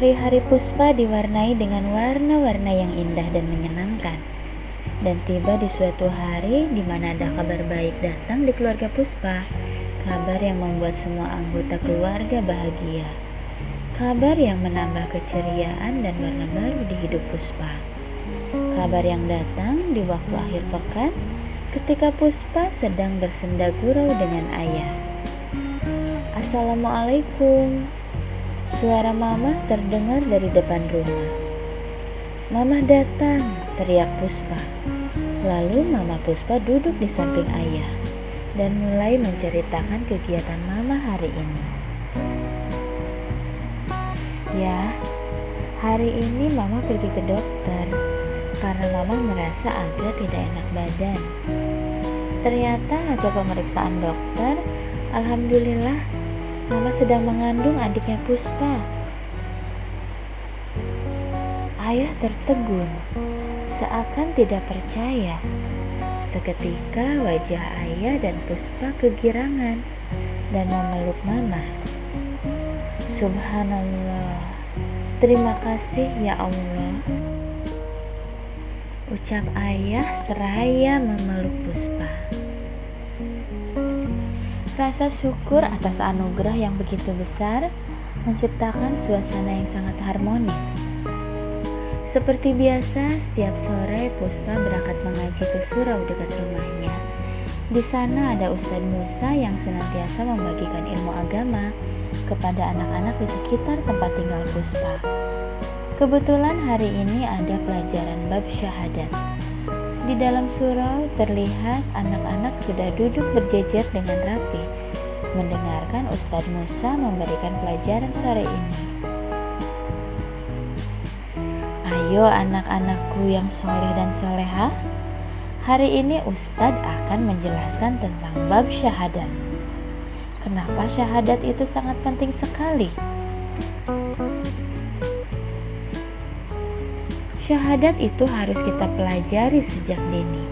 Hari-hari Puspa diwarnai dengan warna-warna yang indah dan menyenangkan. Dan tiba di suatu hari di mana ada kabar baik datang di keluarga Puspa. Kabar yang membuat semua anggota keluarga bahagia. Kabar yang menambah keceriaan dan warna baru di hidup Puspa. Kabar yang datang di waktu akhir pekan ketika Puspa sedang bersenda gurau dengan ayah. Assalamualaikum. Suara mama terdengar dari depan rumah. Mama datang, teriak Puspa. Lalu mama Puspa duduk di samping ayah dan mulai menceritakan kegiatan mama hari ini. Ya, hari ini mama pergi ke dokter karena mama merasa agak tidak enak badan. Ternyata hasil pemeriksaan dokter, alhamdulillah Mama sedang mengandung adiknya Puspa. Ayah tertegun, seakan tidak percaya. Seketika wajah ayah dan Puspa kegirangan dan memeluk mama. Subhanallah, terima kasih ya Allah. Ucap ayah seraya memeluk Puspa. Rasa syukur atas anugerah yang begitu besar menciptakan suasana yang sangat harmonis. Seperti biasa, setiap sore Puspa berangkat mengaji ke surau dekat rumahnya. Di sana ada Ustadz Musa yang senantiasa membagikan ilmu agama kepada anak-anak di sekitar tempat tinggal Puspa. Kebetulan hari ini ada pelajaran bab syahadat. Di dalam surau terlihat anak-anak sudah duduk berjejer dengan rapi, mendengarkan Ustadz Musa memberikan pelajaran sore ini. Ayo anak-anakku yang soleh dan soleha, hari ini Ustadz akan menjelaskan tentang bab syahadat. Kenapa syahadat itu sangat penting sekali? Syahadat itu harus kita pelajari sejak dini,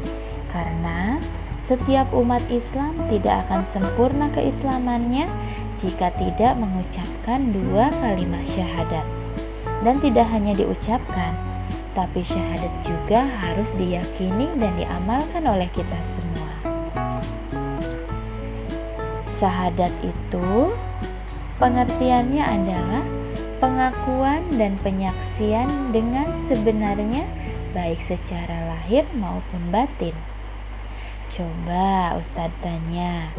karena setiap umat Islam tidak akan sempurna keislamannya jika tidak mengucapkan dua kalimat syahadat. Dan tidak hanya diucapkan, tapi syahadat juga harus diyakini dan diamalkan oleh kita semua. Syahadat itu pengertiannya adalah pengakuan dan penyaksian dengan sebenarnya baik secara lahir maupun batin. Coba Ustadz tanya,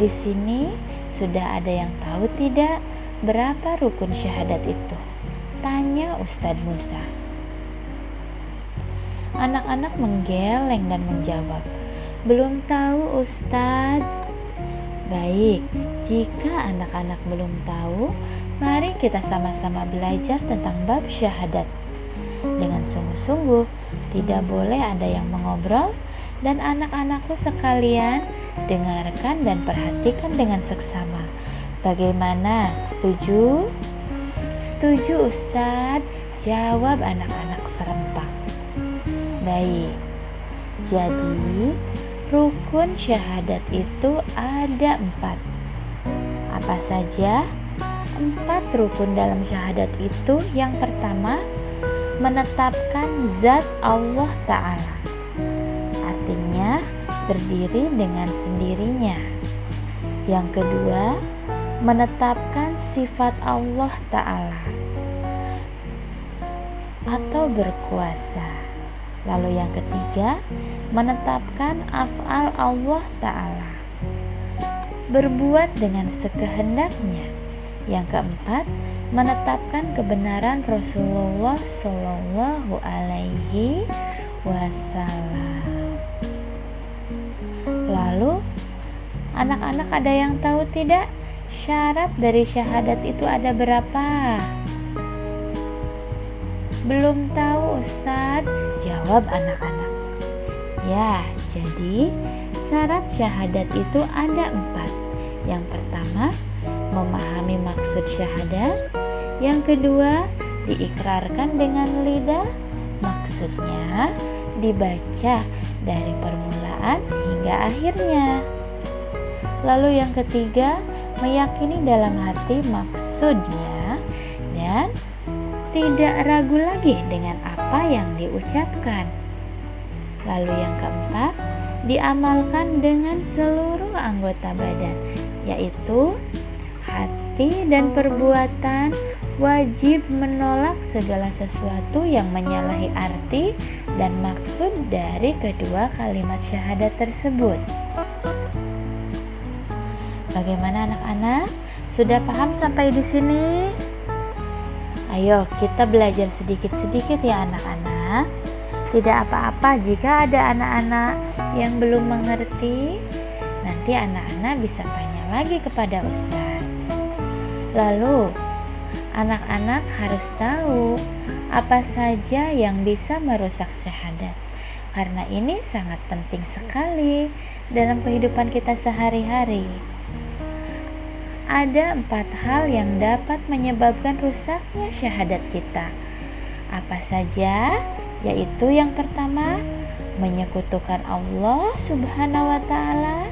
di sini sudah ada yang tahu tidak berapa rukun syahadat itu? Tanya Ustadz Musa. Anak-anak menggeleng dan menjawab, belum tahu Ustadz. Baik, jika anak-anak belum tahu, Mari kita sama-sama belajar tentang bab syahadat. Dengan sungguh-sungguh, tidak boleh ada yang mengobrol dan anak-anakku sekalian dengarkan dan perhatikan dengan seksama. Bagaimana? Setuju? Setuju Ustadz, jawab anak-anak serempak. Baik, jadi rukun syahadat itu ada empat. Apa saja? Empat rukun dalam syahadat itu. Yang pertama menetapkan zat Allah Ta'ala. Artinya berdiri dengan sendirinya. Yang kedua menetapkan sifat Allah Ta'ala atau berkuasa. Lalu yang ketiga menetapkan af'al Allah Ta'ala. Berbuat dengan sekehendaknya yang keempat, menetapkan kebenaran Rasulullah Shallallahu Alaihi Wasallam. Lalu, anak-anak ada yang tahu tidak syarat dari syahadat itu ada berapa? Belum tahu Ustadz, jawab anak-anak. Ya, jadi syarat syahadat itu ada empat. Yang pertama, memahami maksud syahadat. Yang kedua, diikrarkan dengan lidah. Maksudnya dibaca dari permulaan hingga akhirnya. Lalu yang ketiga, meyakini dalam hati maksudnya dan tidak ragu lagi dengan apa yang diucapkan. Lalu yang keempat, diamalkan dengan seluruh anggota badan, yaitu hati dan perbuatan wajib menolak segala sesuatu yang menyalahi arti dan maksud dari kedua kalimat syahadat tersebut. Bagaimana anak-anak? Sudah paham sampai di sini? Ayo kita belajar sedikit-sedikit ya anak-anak. Tidak apa-apa jika ada anak-anak yang belum mengerti, nanti anak-anak bisa tanya lagi kepada Ustaz. Lalu, anak-anak harus tahu apa saja yang bisa merusak syahadat. Karena ini sangat penting sekali dalam kehidupan kita sehari-hari ada empat hal yang dapat menyebabkan rusaknya syahadat kita. Apa saja? Yaitu yang pertama, menyekutukan Allah Subhanahu wa taala.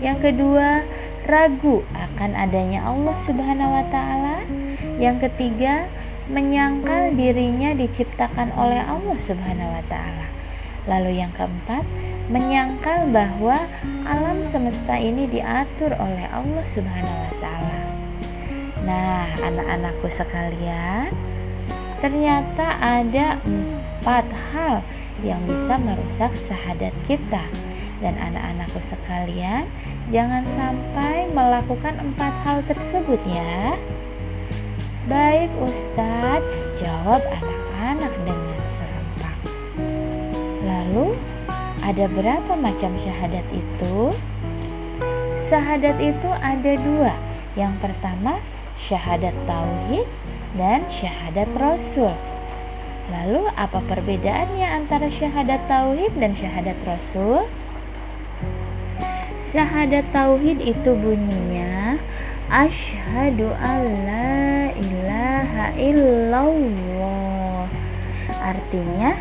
Yang kedua, ragu akan adanya Allah Subhanahu wa taala. Yang ketiga, menyangkal dirinya diciptakan oleh Allah Subhanahu wa taala. Lalu yang keempat, menyangkal bahwa alam semesta ini diatur oleh Allah Subhanahu wa taala. Nah, anak-anakku sekalian, ternyata ada empat hal yang bisa merusak syahadat kita. Dan anak-anakku sekalian, jangan sampai melakukan empat hal tersebut ya. Baik Ustadz, jawab anak-anak dengan serempak. Lalu, ada berapa macam syahadat itu? Syahadat itu ada dua. Yang pertama, syahadat tauhid dan syahadat rasul. Lalu apa perbedaannya antara syahadat tauhid dan syahadat rasul? Syahadat tauhid itu bunyinya Asyhadu alla ilaha illallah. Artinya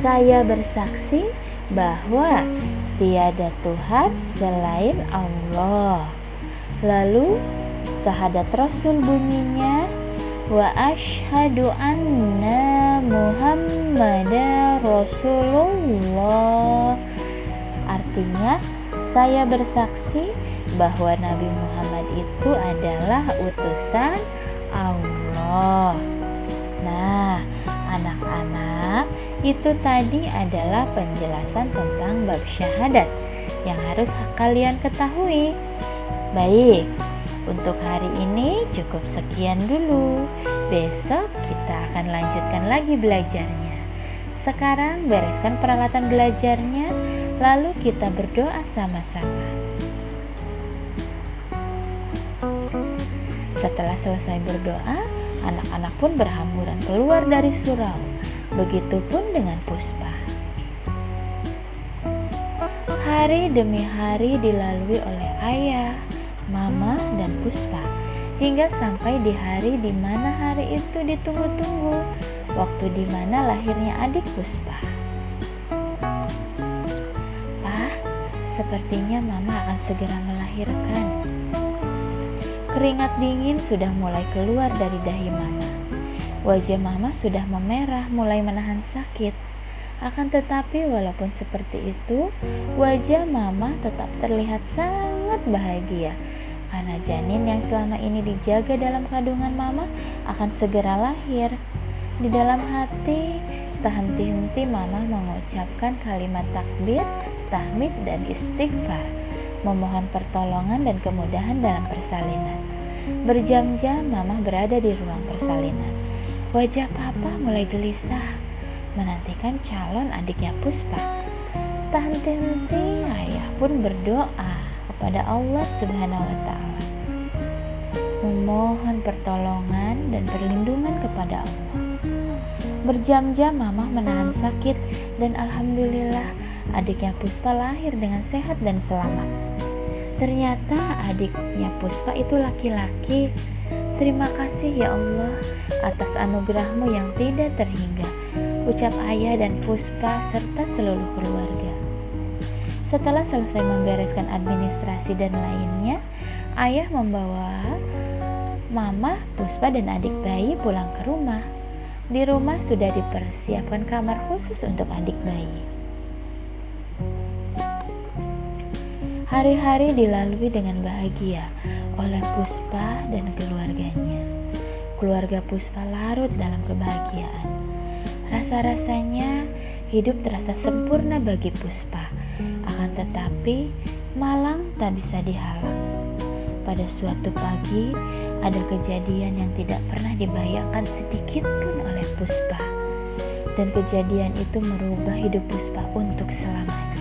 saya bersaksi bahwa tiada Tuhan selain Allah. Lalu sahadat Rasul bunyinya wa ashadu anna Muhammadar Rasulullah. Artinya saya bersaksi bahwa Nabi Muhammad itu adalah utusan Allah. Nah, anak-anak, itu tadi adalah penjelasan tentang bab syahadat yang harus kalian ketahui. Baik, untuk hari ini cukup sekian dulu. Besok kita akan lanjutkan lagi belajarnya. Sekarang bereskan peralatan belajarnya, lalu kita berdoa sama-sama. Setelah selesai berdoa, anak-anak pun berhamburan keluar dari surau. Begitupun dengan Puspa. Hari demi hari dilalui oleh ayah, mama, dan Puspa hingga sampai di hari di mana hari itu ditunggu-tunggu, waktu di mana lahirnya adik Puspa. Sepertinya mama akan segera melahirkan. Keringat dingin sudah mulai keluar dari dahi mama. Wajah mama sudah memerah mulai menahan sakit. Akan tetapi walaupun seperti itu, wajah mama tetap terlihat sangat bahagia karena janin yang selama ini dijaga dalam kandungan mama akan segera lahir. Di dalam hati, tak henti-henti mama mengucapkan kalimat takbir, tahmid, dan istighfar memohon pertolongan dan kemudahan dalam persalinan. Berjam-jam mama berada di ruang persalinan. Wajah papa mulai gelisah, menantikan calon adiknya Puspa. Tak henti-henti ayah pun berdoa kepada Allah Subhanahu wa taala. Memohon pertolongan dan perlindungan kepada Allah. Berjam-jam mama menahan sakit dan alhamdulillah adiknya Puspa lahir dengan sehat dan selamat. Ternyata adiknya Puspa itu laki-laki. Terima kasih ya Allah atas anugerahmu yang tidak terhingga. Ucap ayah dan Puspa serta seluruh keluarga. Setelah selesai membereskan administrasi dan lainnya, ayah membawa mama, Puspa dan adik bayi pulang ke rumah. Di rumah sudah dipersiapkan kamar khusus untuk adik bayi. Hari-hari dilalui dengan bahagia oleh Puspa dan keluarganya. Keluarga Puspa larut dalam kebahagiaan. Rasa-rasanya hidup terasa sempurna bagi Puspa. Akan tetapi, malang tak bisa dihalang. Pada suatu pagi, ada kejadian yang tidak pernah dibayangkan sedikit pun oleh Puspa. Dan kejadian itu merubah hidup Puspa untuk selamanya.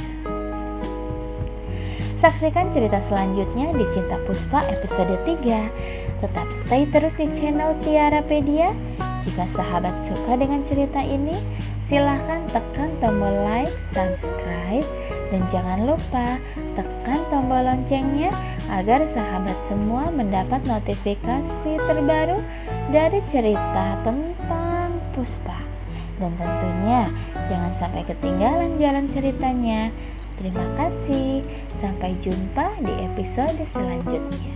Saksikan cerita selanjutnya di Cinta Puspa episode 3. Tetap stay terus di channel Tiarapedia. Jika sahabat suka dengan cerita ini, silahkan tekan tombol like, subscribe, dan jangan lupa tekan tombol loncengnya agar sahabat semua mendapat notifikasi terbaru dari cerita tentang Puspa. Dan tentunya jangan sampai ketinggalan jalan ceritanya. Terima kasih. Sampai jumpa di episode selanjutnya.